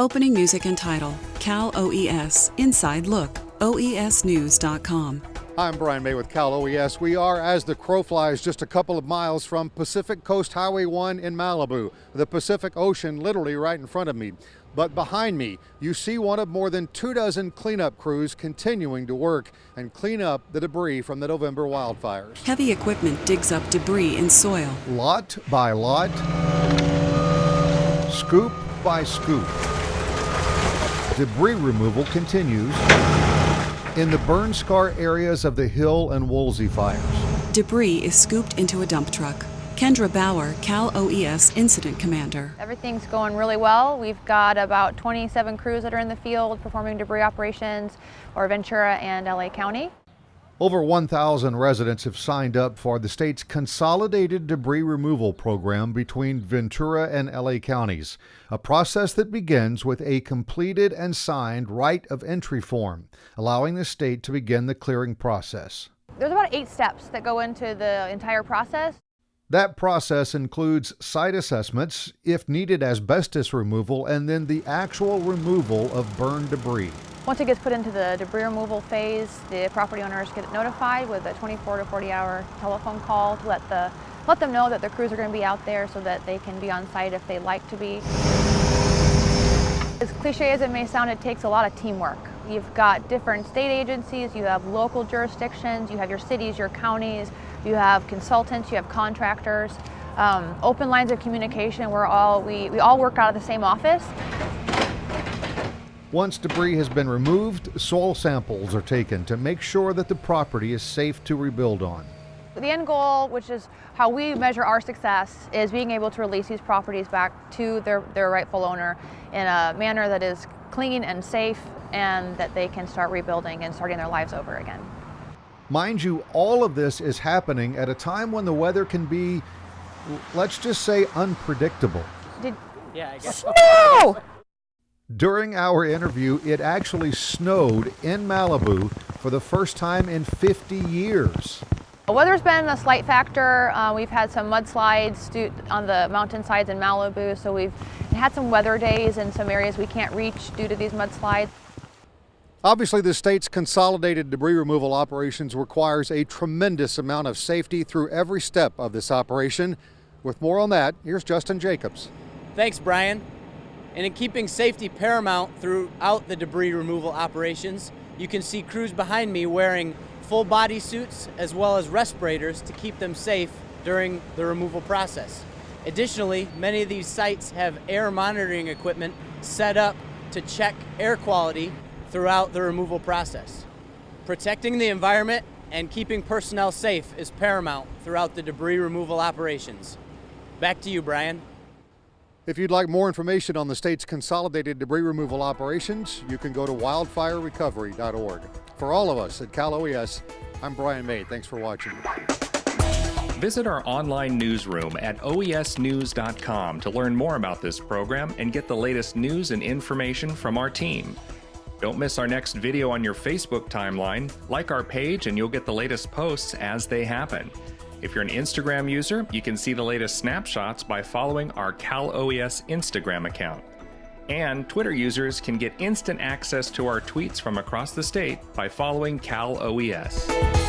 Opening music and title Cal OES Inside Look, oesnews.com. I'm Brian May with Cal OES. We are, as the crow flies, just a couple of miles from Pacific Coast Highway 1 in Malibu, the Pacific Ocean literally right in front of me. But behind me, you see one of more than two dozen cleanup crews continuing to work and clean up the debris from the November wildfires. Heavy equipment digs up debris in soil. Lot by lot, scoop by scoop. Debris removal continues in the burn scar areas of the Hill and Woolsey fires. Debris is scooped into a dump truck. Kendra Bauer, Cal OES Incident Commander. Everything's going really well. We've got about 27 crews that are in the field performing debris operations for Ventura and LA County. Over 1,000 residents have signed up for the state's consolidated debris removal program between Ventura and LA counties, a process that begins with a completed and signed right of entry form, allowing the state to begin the clearing process. There's about eight steps that go into the entire process. That process includes site assessments, if needed, asbestos removal, and then the actual removal of burned debris. Once it gets put into the debris removal phase, the property owners get notified with a 24 to 40 hour telephone call to let, the, let them know that the crews are going to be out there so that they can be on site if they'd like to be. As cliche as it may sound, it takes a lot of teamwork. You've got different state agencies, you have local jurisdictions, you have your cities, your counties, you have consultants, you have contractors, um, open lines of communication. We're all, we, we all work out of the same office. Once debris has been removed, soil samples are taken to make sure that the property is safe to rebuild on. The end goal, which is how we measure our success, is being able to release these properties back to their, their rightful owner in a manner that is clean and safe and that they can start rebuilding and starting their lives over again. Mind you, all of this is happening at a time when the weather can be, let's just say, unpredictable. Did, yeah, I guess. Snow! During our interview, it actually snowed in Malibu for the first time in 50 years. The weather's been a slight factor. Uh, we've had some mudslides on the mountainsides in Malibu, so we've had some weather days in some areas we can't reach due to these mudslides. Obviously, the state's consolidated debris removal operations requires a tremendous amount of safety through every step of this operation. With more on that, here's Justin Jacobs. Thanks, Brian. And in keeping safety paramount throughout the debris removal operations, you can see crews behind me wearing full body suits as well as respirators to keep them safe during the removal process. Additionally, many of these sites have air monitoring equipment set up to check air quality throughout the removal process. Protecting the environment and keeping personnel safe is paramount throughout the debris removal operations. Back to you, Brian. If you'd like more information on the state's consolidated debris removal operations, you can go to wildfirerecovery.org. For all of us at Cal OES, I'm Brian May. Thanks for watching. Visit our online newsroom at oesnews.com to learn more about this program and get the latest news and information from our team. Don't miss our next video on your Facebook timeline. Like our page and you'll get the latest posts as they happen. If you're an Instagram user, you can see the latest snapshots by following our Cal OES Instagram account. And Twitter users can get instant access to our tweets from across the state by following Cal OES.